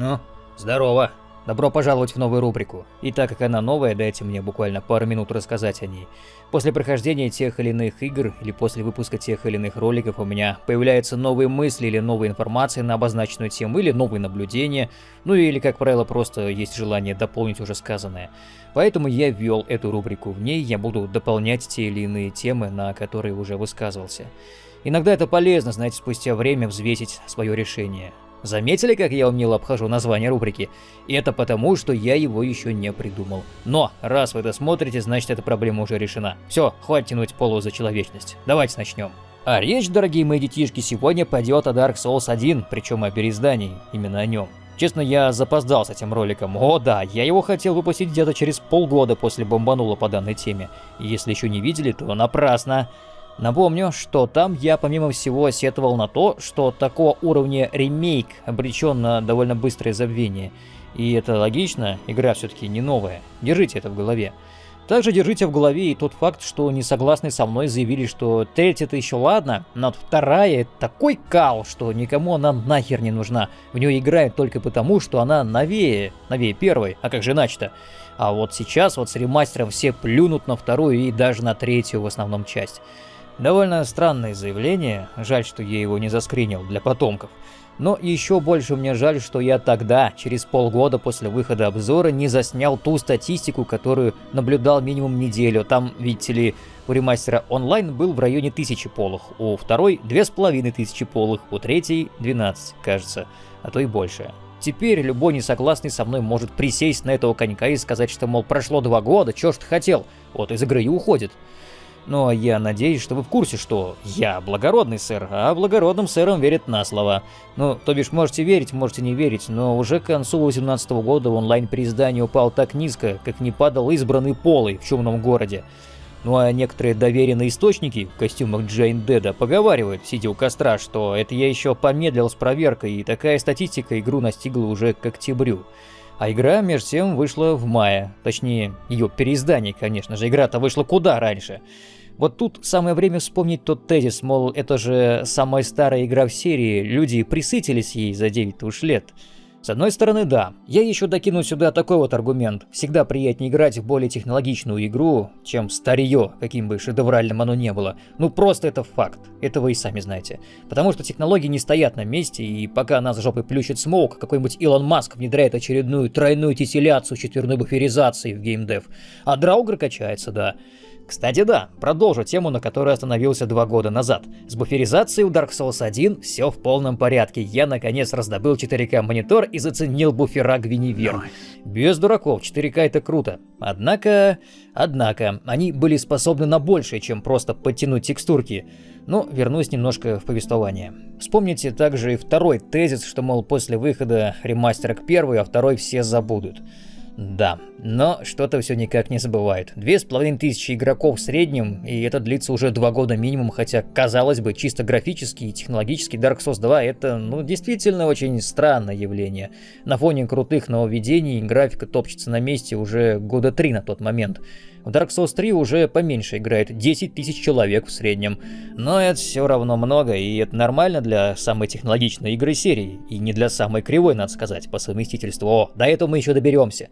Ну, здорово. Добро пожаловать в новую рубрику. И так как она новая, дайте мне буквально пару минут рассказать о ней. После прохождения тех или иных игр или после выпуска тех или иных роликов у меня появляются новые мысли или новая информация на обозначенную тему или новые наблюдения, ну или, как правило, просто есть желание дополнить уже сказанное. Поэтому я ввел эту рубрику. В ней я буду дополнять те или иные темы, на которые уже высказывался. Иногда это полезно, знаете, спустя время взвесить свое решение. Заметили, как я умело обхожу название рубрики? И это потому, что я его еще не придумал. Но, раз вы это смотрите, значит эта проблема уже решена. Все, хватит тянуть полу за человечность. Давайте начнем. А речь, дорогие мои детишки, сегодня пойдет о Dark Souls 1, причем о переиздании, именно о нем. Честно, я запоздал с этим роликом. О да, я его хотел выпустить где-то через полгода после бомбанула по данной теме. Если еще не видели, то напрасно. Напомню, что там я помимо всего сетовал на то, что такого уровня ремейк обречен на довольно быстрое забвение. И это логично, игра все-таки не новая. Держите это в голове. Также держите в голове и тот факт, что несогласные со мной заявили, что третья это еще ладно, но вторая такой кал, что никому она нахер не нужна. В нее играют только потому, что она новее, новее первой, а как же иначе-то? А вот сейчас вот с ремастером все плюнут на вторую и даже на третью в основном часть. Довольно странное заявление, жаль, что я его не заскринил для потомков. Но еще больше мне жаль, что я тогда, через полгода после выхода обзора, не заснял ту статистику, которую наблюдал минимум неделю. Там, видите ли, у ремастера онлайн был в районе 1000 полых, у второй 2500 полых, у третьей 12, кажется, а то и больше. Теперь любой несогласный со мной может присесть на этого конька и сказать, что, мол, прошло два года, чё ж ты хотел, вот из игры и уходит. Но я надеюсь, что вы в курсе, что я благородный сэр, а благородным сэрам верят на слово. Ну, то бишь, можете верить, можете не верить, но уже к концу 2018 года онлайн при издании упал так низко, как не падал избранный полый в шумном городе. Ну а некоторые доверенные источники в костюмах Джейн Деда поговаривают, сидя у костра, что это я еще помедлил с проверкой, и такая статистика игру настигла уже к октябрю. А игра, между тем, вышла в мае. Точнее, ее переиздание, конечно же. Игра-то вышла куда раньше. Вот тут самое время вспомнить тот тезис, мол, это же самая старая игра в серии, люди присытились ей за 9 уж лет. С одной стороны, да. Я еще докину сюда такой вот аргумент. Всегда приятнее играть в более технологичную игру, чем старье, каким бы шедевральным оно не было. Ну просто это факт. Это вы и сами знаете. Потому что технологии не стоят на месте, и пока нас жопой плющит смоук, какой-нибудь Илон Маск внедряет очередную тройную тесселяцию четверной буферизации в геймдев. А Драугр качается, да. Кстати, да, продолжу тему, на которой остановился два года назад. С буферизацией у Dark Souls 1 все в полном порядке. Я наконец раздобыл 4К монитор и заценил буфера Гвиневер. Без дураков, 4К это круто. Однако, однако, они были способны на большее, чем просто подтянуть текстурки. Но вернусь немножко в повествование. Вспомните также и второй тезис, что, мол, после выхода ремастера к первой, а второй все забудут. Да, но что-то все никак не забывает. Две с половиной тысячи игроков в среднем, и это длится уже два года минимум, хотя, казалось бы, чисто графически и технологически Dark Souls 2 это, ну, действительно очень странное явление. На фоне крутых нововведений графика топчется на месте уже года три на тот момент. В Dark Souls 3 уже поменьше играет 10 тысяч человек в среднем. Но это все равно много, и это нормально для самой технологичной игры серии. И не для самой кривой, надо сказать, по совместительству. О, до этого мы еще доберемся.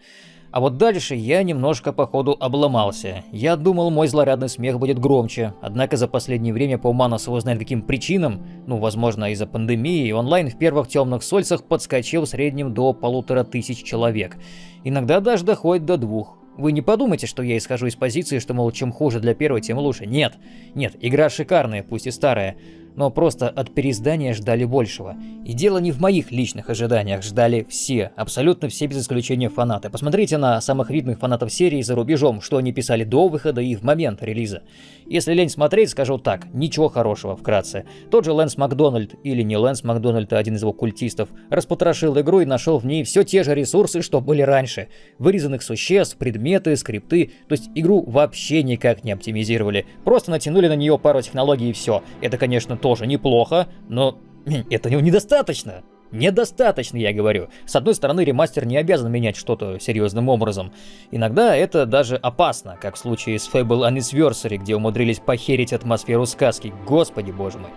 А вот дальше я немножко по ходу обломался. Я думал, мой злорадный смех будет громче, однако за последнее время по уману знает каким причинам, ну, возможно, из-за пандемии, онлайн в первых темных сольцах подскочил в среднем до полутора тысяч человек. Иногда даже доходит до двух. Вы не подумайте, что я исхожу из позиции, что, мол, чем хуже для первой, тем лучше. Нет, нет, игра шикарная, пусть и старая, но просто от переиздания ждали большего. И дело не в моих личных ожиданиях, ждали все, абсолютно все без исключения фанаты. Посмотрите на самых видных фанатов серии за рубежом, что они писали до выхода и в момент релиза. Если лень смотреть, скажу так, ничего хорошего, вкратце. Тот же Лэнс Макдональд, или не Лэнс Макдональд, а один из его культистов, распотрошил игру и нашел в ней все те же ресурсы, что были раньше. Вырезанных существ, предметы, скрипты, то есть игру вообще никак не оптимизировали. Просто натянули на нее пару технологий и все. Это, конечно, тоже неплохо, но это недостаточно. Недостаточно, я говорю. С одной стороны, ремастер не обязан менять что-то серьезным образом. Иногда это даже опасно, как в случае с Fable Anniversary, где умудрились похерить атмосферу сказки. Господи боже мой.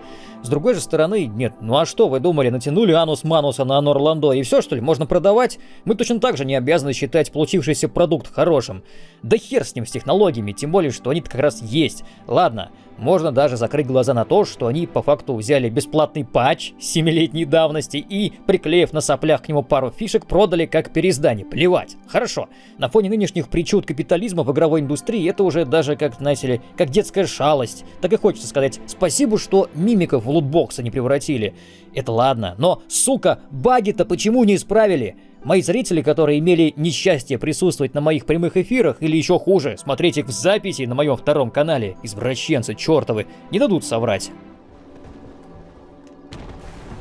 С другой же стороны, нет, ну а что вы думали, натянули Анус Мануса на Анор Ландо и все что ли, можно продавать? Мы точно так же не обязаны считать получившийся продукт хорошим. Да хер с ним, с технологиями, тем более, что они-то как раз есть. Ладно, можно даже закрыть глаза на то, что они по факту взяли бесплатный патч 7-летней давности и, приклеив на соплях к нему пару фишек, продали как переиздание. Плевать. Хорошо. На фоне нынешних причуд капитализма в игровой индустрии это уже даже, как, знаете ли, как детская шалость. Так и хочется сказать спасибо, что мимиков в лутбоксы не превратили. Это ладно, но, сука, баги-то почему не исправили? Мои зрители, которые имели несчастье присутствовать на моих прямых эфирах, или еще хуже, смотреть их в записи на моем втором канале, извращенцы чертовы, не дадут соврать.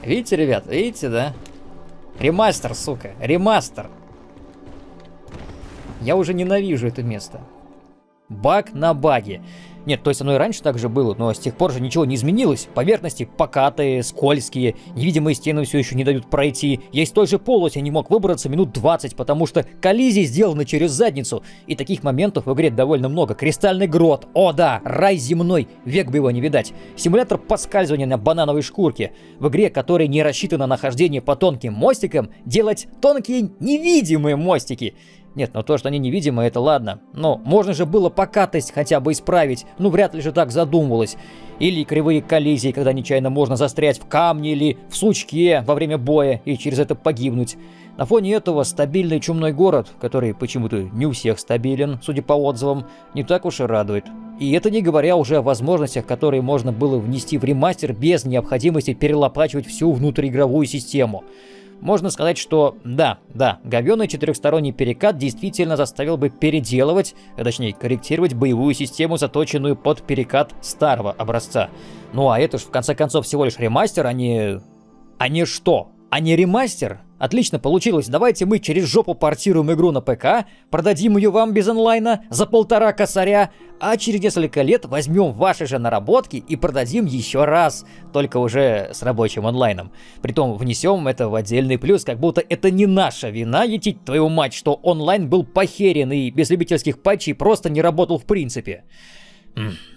Видите, ребят, видите, да? Ремастер, сука, ремастер. Я уже ненавижу это место. Баг на баге. Нет, то есть оно и раньше так же было, но с тех пор же ничего не изменилось. Поверхности покатые, скользкие, невидимые стены все еще не дают пройти. Я из той же полоси не мог выбраться минут 20, потому что коллизии сделаны через задницу. И таких моментов в игре довольно много. Кристальный грот, о да, рай земной, век бы его не видать. Симулятор подскальзывания на банановой шкурке. В игре, которая не рассчитана на хождение по тонким мостикам, делать тонкие невидимые мостики. Нет, ну то, что они невидимы, это ладно. Но можно же было покатость хотя бы исправить. Ну вряд ли же так задумывалось. Или кривые коллизии, когда нечаянно можно застрять в камне или в сучке во время боя и через это погибнуть. На фоне этого стабильный чумной город, который почему-то не у всех стабилен, судя по отзывам, не так уж и радует. И это не говоря уже о возможностях, которые можно было внести в ремастер без необходимости перелопачивать всю внутриигровую систему. Можно сказать, что да, да, говёный четырехсторонний перекат действительно заставил бы переделывать, а точнее корректировать боевую систему, заточенную под перекат старого образца. Ну а это ж в конце концов всего лишь ремастер, а не... А не что? А не ремастер? Отлично получилось, давайте мы через жопу портируем игру на ПК, продадим ее вам без онлайна за полтора косаря, а через несколько лет возьмем ваши же наработки и продадим еще раз, только уже с рабочим онлайном. Притом внесем это в отдельный плюс, как будто это не наша вина, етить твою мать, что онлайн был похерен и без любительских патчей просто не работал в принципе.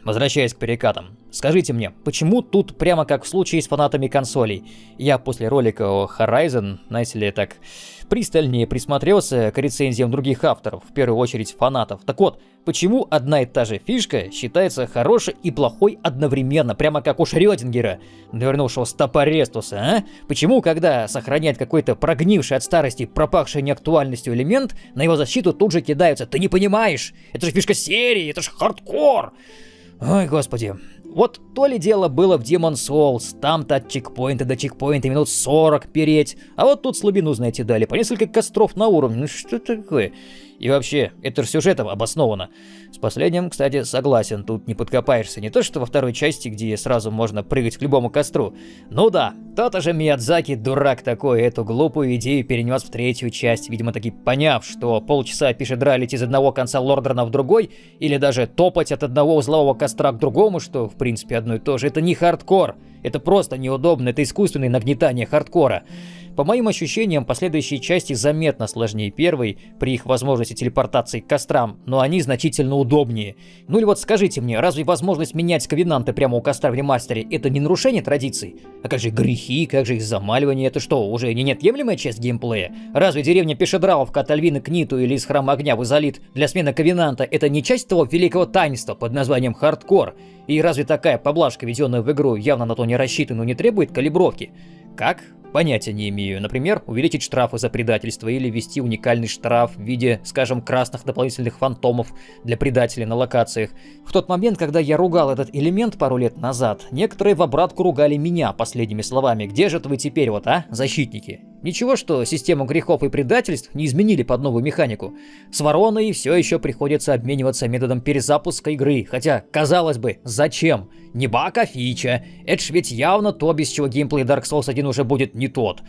Возвращаясь к перекатам. Скажите мне, почему тут прямо как в случае с фанатами консолей? Я после ролика о Horizon, знаете ли, так пристальнее присмотрелся к рецензиям других авторов, в первую очередь фанатов. Так вот, почему одна и та же фишка считается хорошей и плохой одновременно, прямо как у Шрёдингера, навернувшего стопорестуса, а? Почему, когда сохраняет какой-то прогнивший от старости, пропахший неактуальностью элемент, на его защиту тут же кидаются «Ты не понимаешь! Это же фишка серии! Это же хардкор!» Ой, господи. Вот то ли дело было в Demon Souls, там-то от чекпоинта до чекпоинта минут 40 переть, а вот тут слабину, знаете, дали, по несколько костров на уровне, ну что такое? И вообще, это же сюжетом обосновано. С последним, кстати, согласен, тут не подкопаешься. Не то, что во второй части, где сразу можно прыгать к любому костру. Ну да, тот же Миядзаки, дурак такой, эту глупую идею перенес в третью часть, видимо таки поняв, что полчаса пешедралить из одного конца Лордрана в другой, или даже топать от одного узлового костра к другому, что в принципе одно и то же, это не хардкор. Это просто неудобно, это искусственное нагнетание хардкора. По моим ощущениям, последующие части заметно сложнее первой при их возможности телепортации к кострам, но они значительно удобнее. Ну или вот скажите мне, разве возможность менять ковенанты прямо у костра в ремастере это не нарушение традиций? А как же грехи, как же их замаливание, это что, уже не неотъемлемая часть геймплея? Разве деревня Пешедраловка от Альвины к Ниту или из Храма Огня в Изолит для смены ковенанта это не часть того великого таинства под названием хардкор? И разве такая поблажка, введенная в игру, явно на то не рассчитана, не требует калибровки? Как? Понятия не имею. Например, увеличить штрафы за предательство или ввести уникальный штраф в виде, скажем, красных дополнительных фантомов для предателей на локациях. В тот момент, когда я ругал этот элемент пару лет назад, некоторые в обратку ругали меня последними словами. Где же вы теперь вот, а, защитники? Ничего, что систему грехов и предательств не изменили под новую механику. С вороной все еще приходится обмениваться методом перезапуска игры, хотя, казалось бы, зачем? Не баг, а фича. Это ж ведь явно то, без чего геймплей Dark Souls 1 уже будет не тот.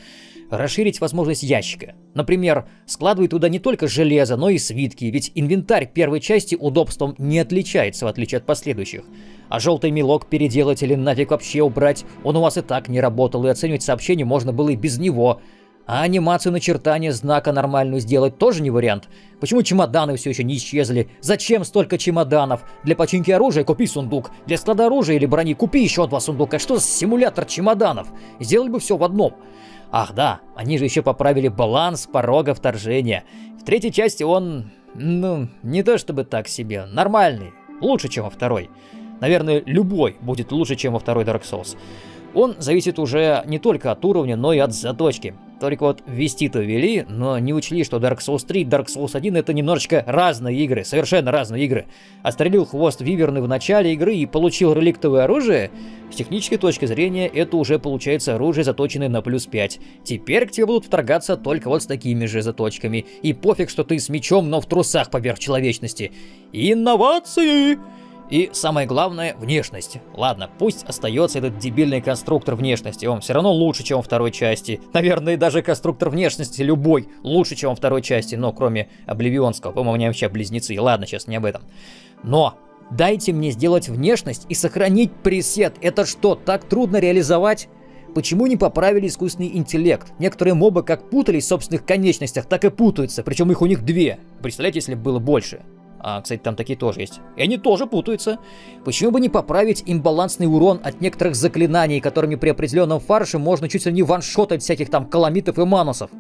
расширить возможность ящика. Например, складывать туда не только железо, но и свитки, ведь инвентарь первой части удобством не отличается, в отличие от последующих. А желтый мелок переделать или нафиг вообще убрать, он у вас и так не работал, и оценивать сообщение можно было и без него. А анимацию начертания знака нормальную сделать тоже не вариант. Почему чемоданы все еще не исчезли? Зачем столько чемоданов? Для починки оружия купи сундук. Для склада оружия или брони купи еще два сундука. Что за симулятор чемоданов? Сделали бы все в одном. Ах да, они же еще поправили баланс порога вторжения. В третьей части он, ну, не то чтобы так себе, нормальный. Лучше, чем во второй. Наверное, любой будет лучше, чем во второй Dark Souls. Он зависит уже не только от уровня, но и от заточки. Только вот ввести-то ввели, но не учли, что Dark Souls 3 и Dark Souls 1 это немножечко разные игры, совершенно разные игры. Отстрелил хвост Виверны в начале игры и получил реликтовое оружие, с технической точки зрения это уже получается оружие, заточенное на плюс 5. Теперь к тебе будут вторгаться только вот с такими же заточками. И пофиг, что ты с мечом, но в трусах поверх человечности. Инновации! И самое главное, внешность. Ладно, пусть остается этот дебильный конструктор внешности, он все равно лучше, чем во второй части. Наверное, даже конструктор внешности любой лучше, чем во второй части, но кроме Обливионского, по-моему, они вообще близнецы. Ладно, сейчас не об этом. Но дайте мне сделать внешность и сохранить пресет. Это что, так трудно реализовать? Почему не поправили искусственный интеллект? Некоторые мобы как путались в собственных конечностях, так и путаются, причем их у них две. Представляете, если бы было больше? А, кстати, там такие тоже есть. И они тоже путаются. Почему бы не поправить имбалансный урон от некоторых заклинаний, которыми при определенном фарше можно чуть ли не ваншотать всяких там каламитов и манусов?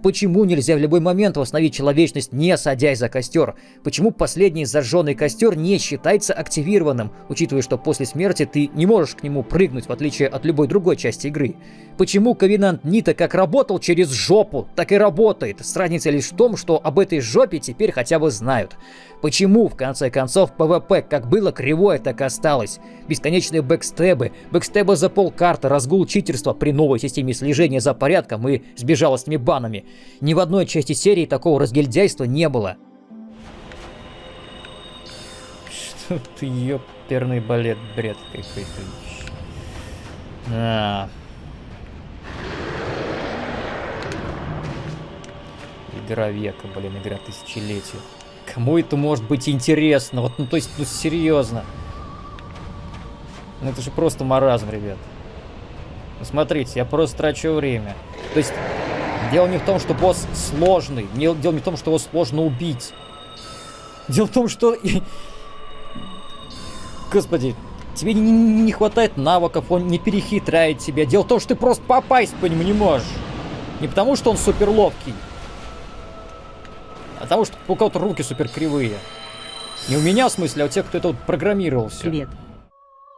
Почему нельзя в любой момент восстановить человечность, не садясь за костер? Почему последний зажженный костер не считается активированным, учитывая, что после смерти ты не можешь к нему прыгнуть, в отличие от любой другой части игры? Почему Ковенант Нита как работал через жопу, так и работает, с разницей лишь в том, что об этой жопе теперь хотя бы знают? Почему, в конце концов, PvP как было кривое, так и осталось? Бесконечные бэкстабы, бэкстабы за полкарты, разгул читерства при новой системе слежения за порядком и с безжалостными банами. Ни в одной части серии такого разгильдяйства не было. Что ты, ёперный балет, бред какой-то. А. Игра века, блин, игра тысячелетия. Кому это может быть интересно? Вот, ну, то есть, ну, серьезно. Ну, это же просто маразм, ребят. Ну, смотрите, я просто трачу время. То есть, дело не в том, что босс сложный. Дело не в том, что его сложно убить. Дело в том, что... Господи, тебе не, не хватает навыков, он не перехитряет тебя. Дело в том, что ты просто попасть по нему не можешь. Не потому, что он супер ловкий, а того, что у кого-то руки супер кривые. Не у меня, в смысле, а у тех, кто это вот программировал все. Привет.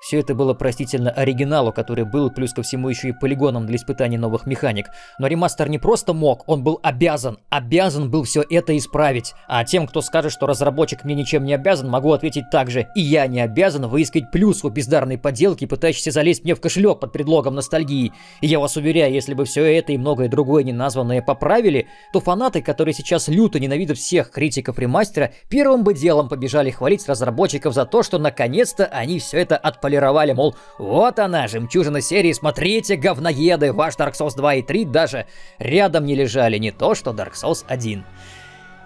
Все это было простительно оригиналу, который был плюс ко всему еще и полигоном для испытаний новых механик. Но ремастер не просто мог, он был обязан, обязан был все это исправить. А тем, кто скажет, что разработчик мне ничем не обязан, могу ответить так же. И я не обязан выискать плюс у бездарной подделки, пытающейся залезть мне в кошелек под предлогом ностальгии. И я вас уверяю, если бы все это и многое другое неназванное поправили, то фанаты, которые сейчас люто ненавидят всех критиков ремастера, первым бы делом побежали хвалить разработчиков за то, что наконец-то они все это отполировали полировали, мол, вот она, жемчужина серии, смотрите, говноеды, ваш Dark Souls 2 и 3 даже рядом не лежали, не то что Dark Souls 1.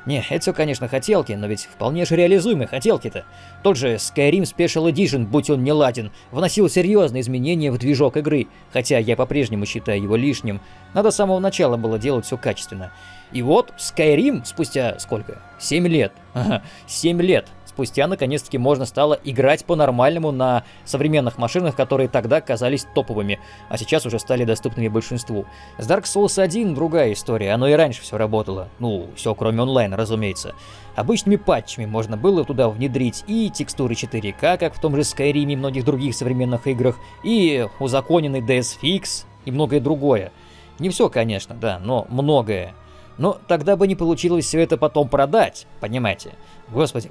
Не, это все, конечно, хотелки, но ведь вполне же реализуемые хотелки-то. Тот же Skyrim Special Edition, будь он не ладен, вносил серьезные изменения в движок игры, хотя я по-прежнему считаю его лишним. Надо с самого начала было делать все качественно. И вот Skyrim спустя сколько? 7 лет. Ага, 7 лет спустя наконец-таки можно стало играть по-нормальному на современных машинах, которые тогда казались топовыми, а сейчас уже стали доступными большинству. С Dark Souls 1 другая история, оно и раньше все работало. Ну, все кроме онлайна, разумеется. Обычными патчами можно было туда внедрить и текстуры 4К, как в том же Skyrim и многих других современных играх, и узаконенный DSFix, и многое другое. Не все, конечно, да, но многое. Но тогда бы не получилось все это потом продать, понимаете? Господи,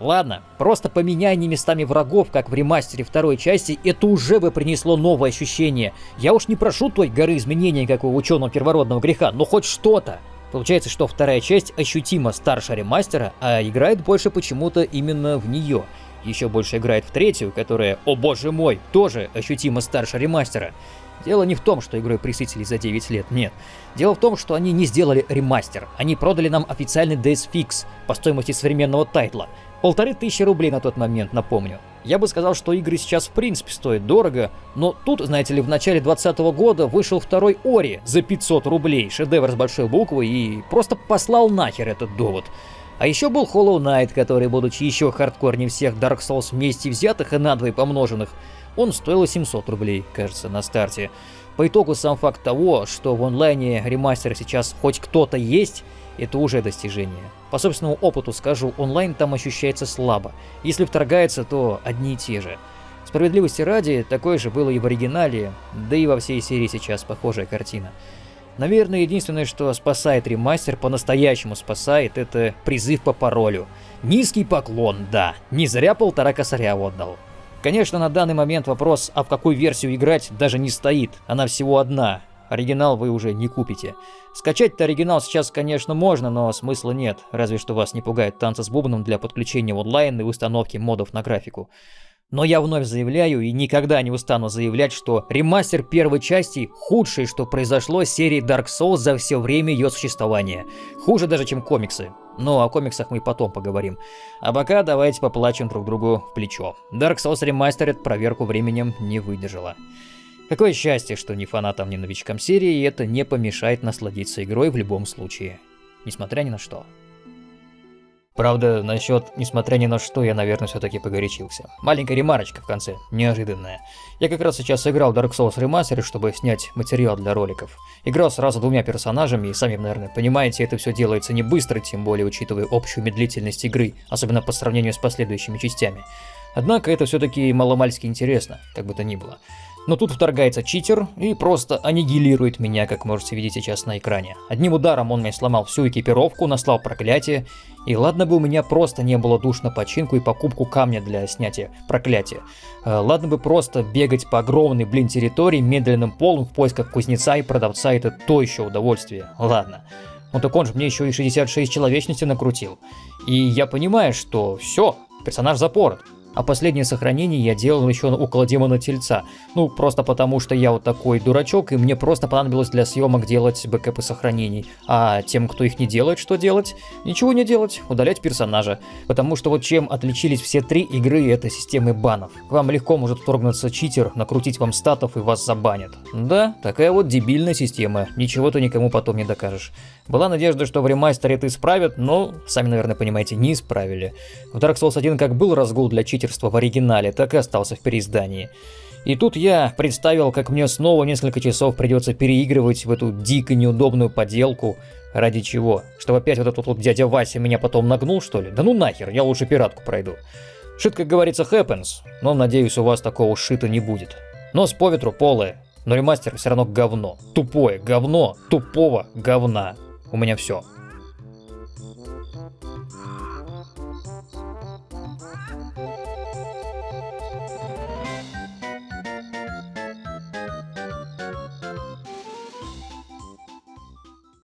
Ладно, просто поменяй не местами врагов, как в ремастере второй части, это уже бы принесло новое ощущение. Я уж не прошу той горы изменений, как у ученого первородного греха, но хоть что-то. Получается, что вторая часть ощутимо старше ремастера, а играет больше почему-то именно в нее. Еще больше играет в третью, которая, о боже мой, тоже ощутимо старше ремастера. Дело не в том, что игрой присытились за 9 лет, нет. Дело в том, что они не сделали ремастер. Они продали нам официальный DS Fix по стоимости современного тайтла. Полторы тысячи рублей на тот момент, напомню. Я бы сказал, что игры сейчас в принципе стоят дорого, но тут, знаете ли, в начале 2020 года вышел второй Ори за 500 рублей, шедевр с большой буквы, и просто послал нахер этот довод. А еще был Hollow Knight, который, будучи еще хардкорнее всех Dark Souls вместе взятых и надвое помноженных, он стоил 700 рублей, кажется, на старте. По итогу сам факт того, что в онлайне ремастера сейчас хоть кто-то есть, это уже достижение. По собственному опыту скажу, онлайн там ощущается слабо. Если вторгается, то одни и те же. Справедливости ради, такое же было и в оригинале, да и во всей серии сейчас похожая картина. Наверное, единственное, что спасает ремастер, по-настоящему спасает, это призыв по паролю. Низкий поклон, да, не зря полтора косаря отдал. Конечно, на данный момент вопрос, а в какую версию играть, даже не стоит, она всего одна, оригинал вы уже не купите. Скачать-то оригинал сейчас, конечно, можно, но смысла нет, разве что вас не пугает танцы с бубном для подключения онлайн и установки модов на графику. Но я вновь заявляю и никогда не устану заявлять, что ремастер первой части худшее, что произошло с серией Dark Souls за все время ее существования. Хуже даже, чем комиксы. Но о комиксах мы потом поговорим. А пока давайте поплачем друг другу в плечо. Dark Souls Remastered проверку временем не выдержала. Какое счастье, что ни фанатам, ни новичкам серии это не помешает насладиться игрой в любом случае. Несмотря ни на что. Правда, насчет «несмотря ни на что» я, наверное, все-таки погорячился. Маленькая ремарочка в конце, неожиданная. Я как раз сейчас играл Dark Souls Remastered, чтобы снять материал для роликов. Играл сразу двумя персонажами, и сами, наверное, понимаете, это все делается не быстро, тем более учитывая общую медлительность игры, особенно по сравнению с последующими частями. Однако это все-таки маломальски интересно, как бы то ни было. Но тут вторгается читер и просто аннигилирует меня, как можете видеть сейчас на экране. Одним ударом он мне сломал всю экипировку, наслал проклятие, и ладно бы у меня просто не было душ на починку и покупку камня для снятия проклятия. Э, ладно бы просто бегать по огромной, блин, территории медленным полом в поисках кузнеца и продавца, это то еще удовольствие. Ладно. Ну так он же мне еще и 66 человечности накрутил. И я понимаю, что все, персонаж запорот. А последнее сохранение я делал еще около демона тельца. Ну, просто потому что я вот такой дурачок, и мне просто понадобилось для съемок делать бэкэпы сохранений. А тем, кто их не делает, что делать? Ничего не делать, удалять персонажа. Потому что вот чем отличились все три игры, это системы банов. К вам легко может вторгнуться читер, накрутить вам статов и вас забанят. Да, такая вот дебильная система, ничего ты никому потом не докажешь. Была надежда, что в ремастере это исправят, но, сами, наверное, понимаете, не исправили. В Dark Souls 1 как был разгул для читерства в оригинале, так и остался в переиздании. И тут я представил, как мне снова несколько часов придется переигрывать в эту дико неудобную поделку. Ради чего? Чтобы опять вот этот вот дядя Вася меня потом нагнул, что ли? Да ну нахер, я лучше пиратку пройду. Шит, как говорится, happens, но надеюсь, у вас такого шита не будет. Нос по ветру полое, но ремастер все равно говно. Тупое говно тупого говна. У меня все.